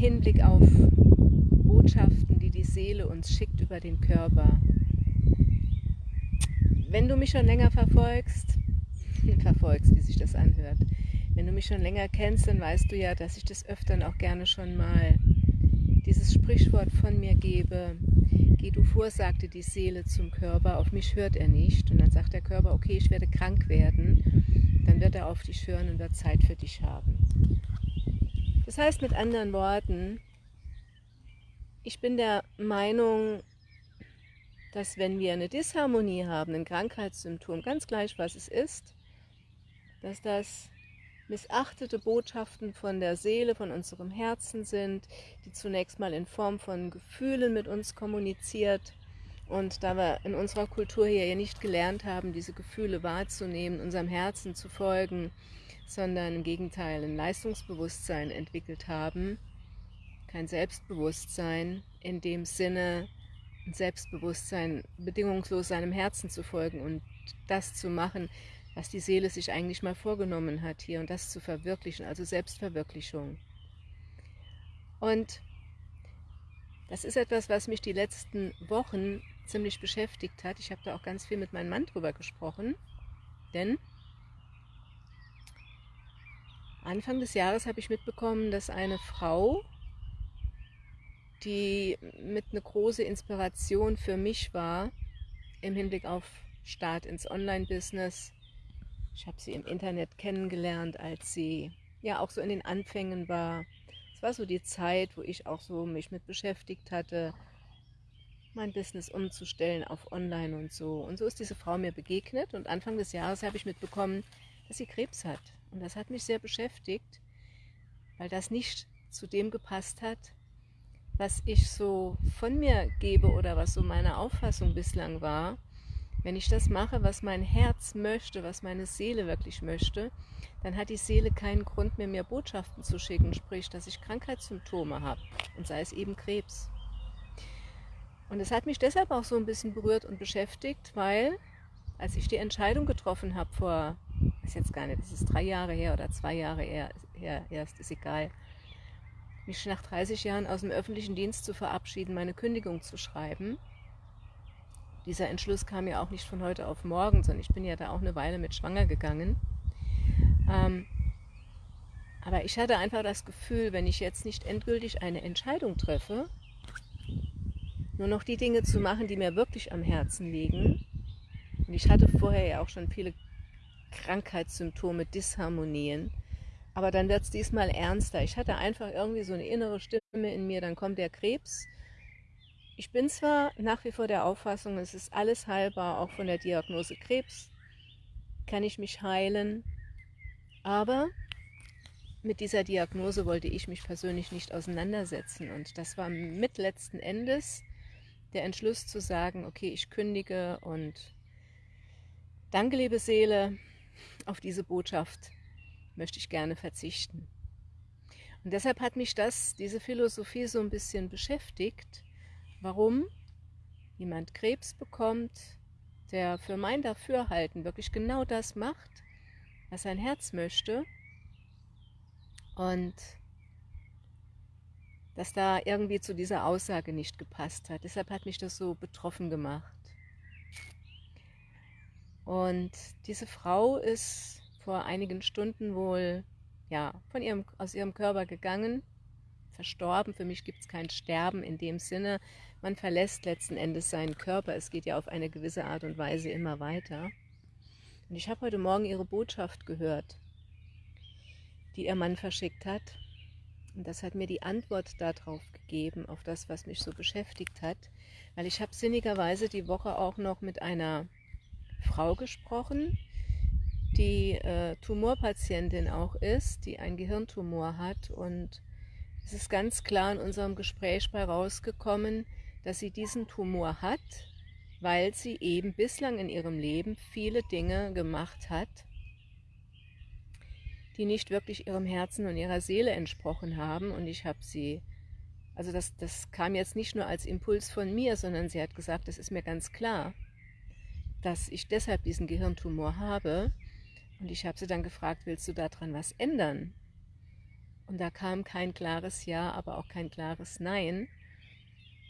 Hinblick auf Botschaften, die die Seele uns schickt über den Körper. Wenn du mich schon länger verfolgst, verfolgst, wie sich das anhört, wenn du mich schon länger kennst, dann weißt du ja, dass ich das öfter auch gerne schon mal dieses Sprichwort von mir gebe, geh du vor, sagte die Seele zum Körper, auf mich hört er nicht. Und dann sagt der Körper, okay, ich werde krank werden, dann wird er auf dich hören und wird Zeit für dich haben. Das heißt mit anderen Worten, ich bin der Meinung, dass wenn wir eine Disharmonie haben, ein Krankheitssymptom, ganz gleich was es ist, dass das missachtete Botschaften von der Seele, von unserem Herzen sind, die zunächst mal in Form von Gefühlen mit uns kommuniziert. Und da wir in unserer Kultur hier ja nicht gelernt haben, diese Gefühle wahrzunehmen, unserem Herzen zu folgen, sondern im Gegenteil ein Leistungsbewusstsein entwickelt haben, kein Selbstbewusstsein in dem Sinne, ein Selbstbewusstsein bedingungslos seinem Herzen zu folgen und das zu machen, was die Seele sich eigentlich mal vorgenommen hat hier und das zu verwirklichen, also Selbstverwirklichung. Und das ist etwas, was mich die letzten Wochen ziemlich beschäftigt hat. Ich habe da auch ganz viel mit meinem Mann drüber gesprochen, denn Anfang des Jahres habe ich mitbekommen, dass eine Frau, die mit einer großen Inspiration für mich war, im Hinblick auf Start ins Online-Business, ich habe sie im Internet kennengelernt, als sie ja auch so in den Anfängen war. Es war so die Zeit, wo ich auch so mich mit beschäftigt hatte, mein Business umzustellen auf Online und so. Und so ist diese Frau mir begegnet und Anfang des Jahres habe ich mitbekommen, dass sie Krebs hat. Und das hat mich sehr beschäftigt, weil das nicht zu dem gepasst hat, was ich so von mir gebe oder was so meine Auffassung bislang war. Wenn ich das mache, was mein Herz möchte, was meine Seele wirklich möchte, dann hat die Seele keinen Grund mehr, mir Botschaften zu schicken, sprich, dass ich Krankheitssymptome habe und sei es eben Krebs. Und es hat mich deshalb auch so ein bisschen berührt und beschäftigt, weil als ich die Entscheidung getroffen habe vor, ist jetzt gar nicht, das ist drei Jahre her oder zwei Jahre her, her erst, ist egal, mich nach 30 Jahren aus dem öffentlichen Dienst zu verabschieden, meine Kündigung zu schreiben, dieser Entschluss kam ja auch nicht von heute auf morgen, sondern ich bin ja da auch eine Weile mit schwanger gegangen. Ähm, aber ich hatte einfach das Gefühl, wenn ich jetzt nicht endgültig eine Entscheidung treffe, nur noch die Dinge zu machen, die mir wirklich am Herzen liegen. Und ich hatte vorher ja auch schon viele Krankheitssymptome, Disharmonien. Aber dann wird es diesmal ernster. Ich hatte einfach irgendwie so eine innere Stimme in mir, dann kommt der Krebs ich bin zwar nach wie vor der Auffassung, es ist alles heilbar, auch von der Diagnose Krebs kann ich mich heilen, aber mit dieser Diagnose wollte ich mich persönlich nicht auseinandersetzen und das war mit letzten Endes der Entschluss zu sagen, okay, ich kündige und danke, liebe Seele, auf diese Botschaft möchte ich gerne verzichten. Und deshalb hat mich das, diese Philosophie so ein bisschen beschäftigt, warum jemand Krebs bekommt, der für mein Dafürhalten wirklich genau das macht, was sein Herz möchte und dass da irgendwie zu dieser Aussage nicht gepasst hat. Deshalb hat mich das so betroffen gemacht. Und diese Frau ist vor einigen Stunden wohl ja, von ihrem, aus ihrem Körper gegangen verstorben. Für mich gibt es kein Sterben in dem Sinne. Man verlässt letzten Endes seinen Körper. Es geht ja auf eine gewisse Art und Weise immer weiter. Und ich habe heute Morgen ihre Botschaft gehört, die ihr Mann verschickt hat. Und das hat mir die Antwort darauf gegeben, auf das, was mich so beschäftigt hat. Weil ich habe sinnigerweise die Woche auch noch mit einer Frau gesprochen, die äh, Tumorpatientin auch ist, die einen Gehirntumor hat und es ist ganz klar in unserem Gespräch bei rausgekommen, dass sie diesen Tumor hat, weil sie eben bislang in ihrem Leben viele Dinge gemacht hat, die nicht wirklich ihrem Herzen und ihrer Seele entsprochen haben. Und ich habe sie, also das, das kam jetzt nicht nur als Impuls von mir, sondern sie hat gesagt, das ist mir ganz klar, dass ich deshalb diesen Gehirntumor habe. Und ich habe sie dann gefragt, willst du daran was ändern? Und da kam kein klares Ja, aber auch kein klares Nein.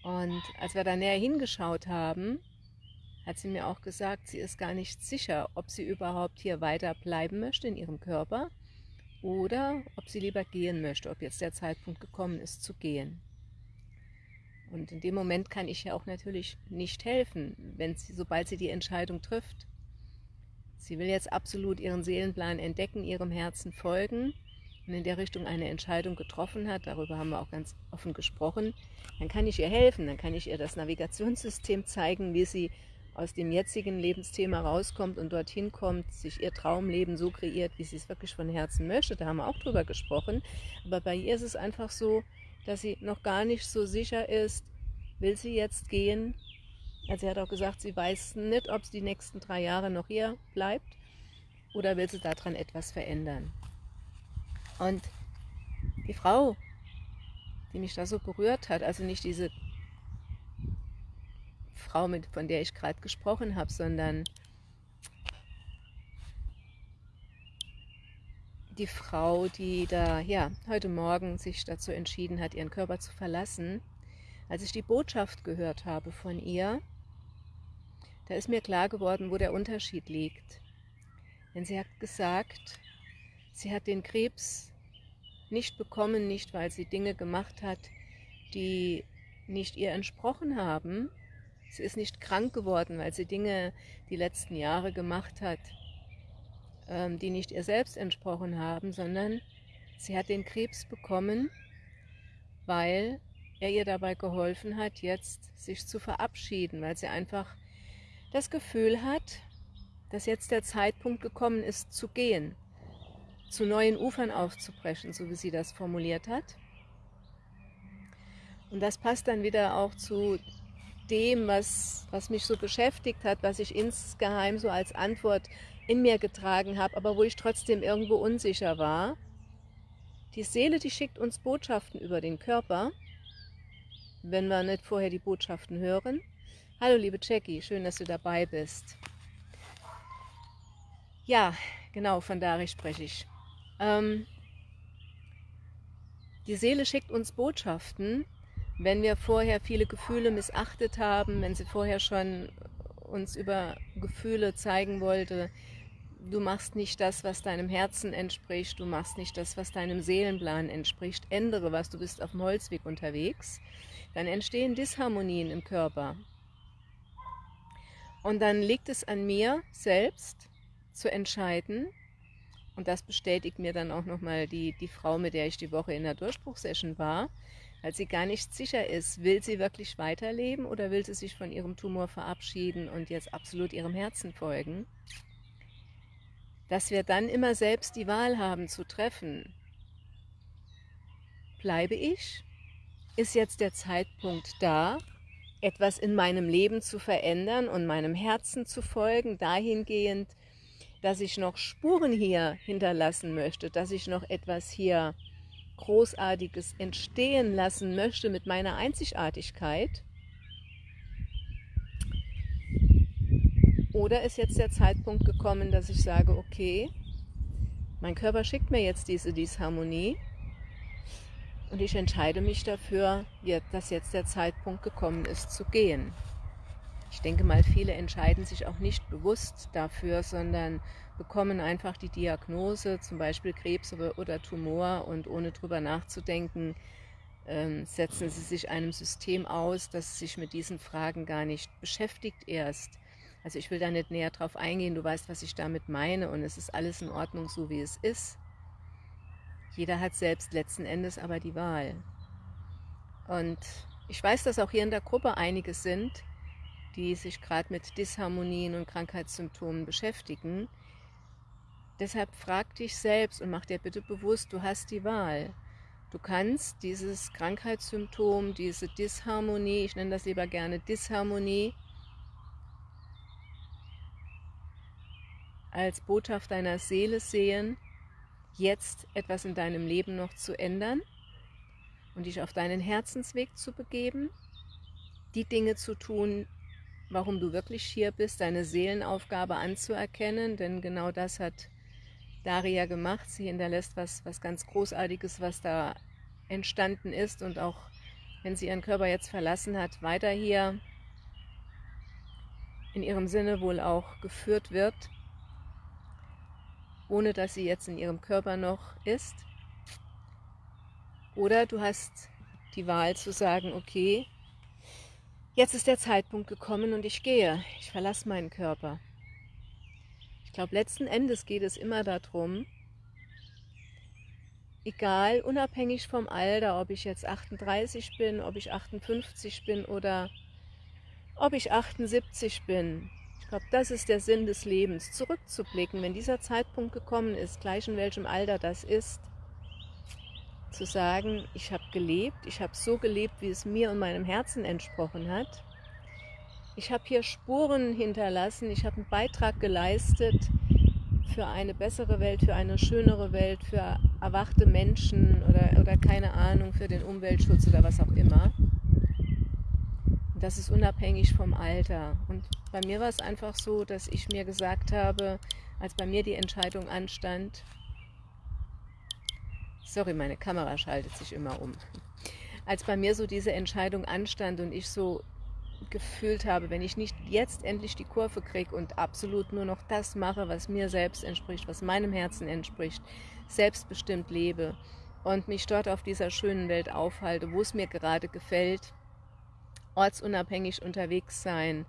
Und als wir da näher hingeschaut haben, hat sie mir auch gesagt, sie ist gar nicht sicher, ob sie überhaupt hier weiter bleiben möchte in ihrem Körper oder ob sie lieber gehen möchte, ob jetzt der Zeitpunkt gekommen ist zu gehen. Und in dem Moment kann ich ja auch natürlich nicht helfen, wenn sie, sobald sie die Entscheidung trifft. Sie will jetzt absolut ihren Seelenplan entdecken, ihrem Herzen folgen und in der Richtung eine Entscheidung getroffen hat, darüber haben wir auch ganz offen gesprochen, dann kann ich ihr helfen, dann kann ich ihr das Navigationssystem zeigen, wie sie aus dem jetzigen Lebensthema rauskommt und dorthin kommt, sich ihr Traumleben so kreiert, wie sie es wirklich von Herzen möchte. Da haben wir auch drüber gesprochen. Aber bei ihr ist es einfach so, dass sie noch gar nicht so sicher ist, will sie jetzt gehen? Also sie hat auch gesagt, sie weiß nicht, ob sie die nächsten drei Jahre noch hier bleibt oder will sie daran etwas verändern. Und die Frau, die mich da so berührt hat, also nicht diese Frau, mit, von der ich gerade gesprochen habe, sondern die Frau, die da ja heute Morgen sich dazu entschieden hat, ihren Körper zu verlassen, als ich die Botschaft gehört habe von ihr, da ist mir klar geworden, wo der Unterschied liegt. Denn sie hat gesagt, sie hat den Krebs nicht bekommen, nicht weil sie Dinge gemacht hat, die nicht ihr entsprochen haben. Sie ist nicht krank geworden, weil sie Dinge die letzten Jahre gemacht hat, die nicht ihr selbst entsprochen haben, sondern sie hat den Krebs bekommen, weil er ihr dabei geholfen hat, jetzt sich zu verabschieden, weil sie einfach das Gefühl hat, dass jetzt der Zeitpunkt gekommen ist, zu gehen, zu neuen Ufern aufzubrechen, so wie sie das formuliert hat. Und das passt dann wieder auch zu dem, was, was mich so beschäftigt hat, was ich insgeheim so als Antwort in mir getragen habe, aber wo ich trotzdem irgendwo unsicher war. Die Seele, die schickt uns Botschaften über den Körper, wenn wir nicht vorher die Botschaften hören. Hallo liebe Jackie, schön, dass du dabei bist. Ja, genau, von Dari spreche ich. Ähm, die Seele schickt uns Botschaften, wenn wir vorher viele Gefühle missachtet haben, wenn sie vorher schon uns über Gefühle zeigen wollte, du machst nicht das, was deinem Herzen entspricht, du machst nicht das, was deinem Seelenplan entspricht, ändere was, du bist auf dem Holzweg unterwegs, dann entstehen Disharmonien im Körper. Und dann liegt es an mir selbst zu entscheiden, und das bestätigt mir dann auch nochmal die, die Frau, mit der ich die Woche in der Durchbruchsession war, weil sie gar nicht sicher ist, will sie wirklich weiterleben oder will sie sich von ihrem Tumor verabschieden und jetzt absolut ihrem Herzen folgen, dass wir dann immer selbst die Wahl haben zu treffen. Bleibe ich? Ist jetzt der Zeitpunkt da, etwas in meinem Leben zu verändern und meinem Herzen zu folgen, dahingehend, dass ich noch Spuren hier hinterlassen möchte, dass ich noch etwas hier Großartiges entstehen lassen möchte mit meiner Einzigartigkeit? Oder ist jetzt der Zeitpunkt gekommen, dass ich sage, okay, mein Körper schickt mir jetzt diese Disharmonie und ich entscheide mich dafür, dass jetzt der Zeitpunkt gekommen ist, zu gehen. Ich denke mal, viele entscheiden sich auch nicht bewusst dafür, sondern bekommen einfach die Diagnose, zum Beispiel Krebs oder Tumor und ohne drüber nachzudenken, ähm, setzen sie sich einem System aus, das sich mit diesen Fragen gar nicht beschäftigt erst. Also ich will da nicht näher drauf eingehen, du weißt, was ich damit meine und es ist alles in Ordnung, so wie es ist. Jeder hat selbst letzten Endes aber die Wahl. Und ich weiß, dass auch hier in der Gruppe einige sind, die sich gerade mit Disharmonien und Krankheitssymptomen beschäftigen, Deshalb frag dich selbst und mach dir bitte bewusst, du hast die Wahl. Du kannst dieses Krankheitssymptom, diese Disharmonie, ich nenne das lieber gerne Disharmonie, als Botschaft deiner Seele sehen, jetzt etwas in deinem Leben noch zu ändern und dich auf deinen Herzensweg zu begeben, die Dinge zu tun, warum du wirklich hier bist, deine Seelenaufgabe anzuerkennen, denn genau das hat Daria gemacht. Sie hinterlässt was, was ganz Großartiges, was da entstanden ist und auch wenn sie ihren Körper jetzt verlassen hat, weiter hier in ihrem Sinne wohl auch geführt wird, ohne dass sie jetzt in ihrem Körper noch ist. Oder du hast die Wahl zu sagen, okay, jetzt ist der Zeitpunkt gekommen und ich gehe, ich verlasse meinen Körper. Ich glaube, letzten Endes geht es immer darum, egal, unabhängig vom Alter, ob ich jetzt 38 bin, ob ich 58 bin oder ob ich 78 bin. Ich glaube, das ist der Sinn des Lebens, zurückzublicken, wenn dieser Zeitpunkt gekommen ist, gleich in welchem Alter das ist, zu sagen, ich habe gelebt, ich habe so gelebt, wie es mir und meinem Herzen entsprochen hat. Ich habe hier Spuren hinterlassen, ich habe einen Beitrag geleistet für eine bessere Welt, für eine schönere Welt, für erwachte Menschen oder, oder keine Ahnung, für den Umweltschutz oder was auch immer. Das ist unabhängig vom Alter. Und bei mir war es einfach so, dass ich mir gesagt habe, als bei mir die Entscheidung anstand, sorry, meine Kamera schaltet sich immer um. Als bei mir so diese Entscheidung anstand und ich so gefühlt habe, wenn ich nicht jetzt endlich die Kurve kriege und absolut nur noch das mache, was mir selbst entspricht, was meinem Herzen entspricht, selbstbestimmt lebe und mich dort auf dieser schönen Welt aufhalte, wo es mir gerade gefällt, ortsunabhängig unterwegs sein.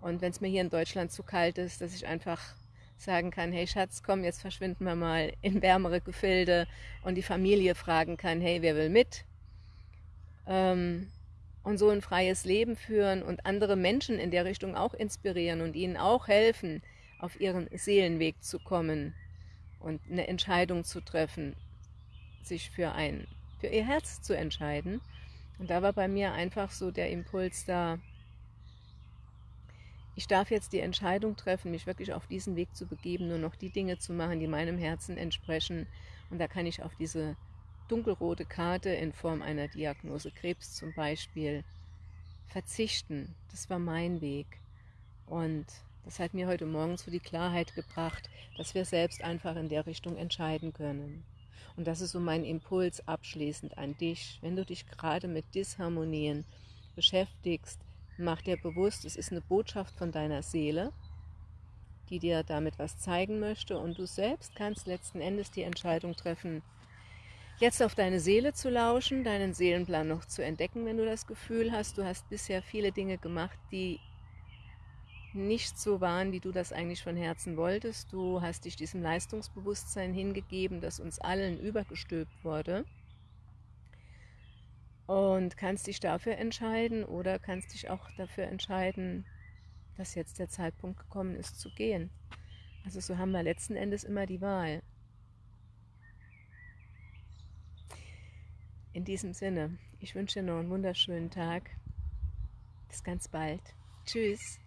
Und wenn es mir hier in Deutschland zu kalt ist, dass ich einfach sagen kann, hey Schatz, komm, jetzt verschwinden wir mal in wärmere Gefilde und die Familie fragen kann, hey, wer will mit? Ähm, und so ein freies Leben führen und andere Menschen in der Richtung auch inspirieren und ihnen auch helfen, auf ihren Seelenweg zu kommen und eine Entscheidung zu treffen, sich für, ein, für ihr Herz zu entscheiden und da war bei mir einfach so der Impuls da, ich darf jetzt die Entscheidung treffen, mich wirklich auf diesen Weg zu begeben, nur noch die Dinge zu machen, die meinem Herzen entsprechen. Und da kann ich auf diese dunkelrote Karte in Form einer Diagnose Krebs zum Beispiel verzichten. Das war mein Weg. Und das hat mir heute Morgen so die Klarheit gebracht, dass wir selbst einfach in der Richtung entscheiden können. Und das ist so mein Impuls abschließend an dich. Wenn du dich gerade mit Disharmonien beschäftigst, mach dir bewusst, es ist eine Botschaft von deiner Seele, die dir damit was zeigen möchte und du selbst kannst letzten Endes die Entscheidung treffen, jetzt auf deine Seele zu lauschen, deinen Seelenplan noch zu entdecken, wenn du das Gefühl hast, du hast bisher viele Dinge gemacht, die nicht so waren, wie du das eigentlich von Herzen wolltest. Du hast dich diesem Leistungsbewusstsein hingegeben, das uns allen übergestülpt wurde und kannst dich dafür entscheiden oder kannst dich auch dafür entscheiden, dass jetzt der Zeitpunkt gekommen ist zu gehen. Also so haben wir letzten Endes immer die Wahl. In diesem Sinne, ich wünsche dir noch einen wunderschönen Tag. Bis ganz bald. Tschüss.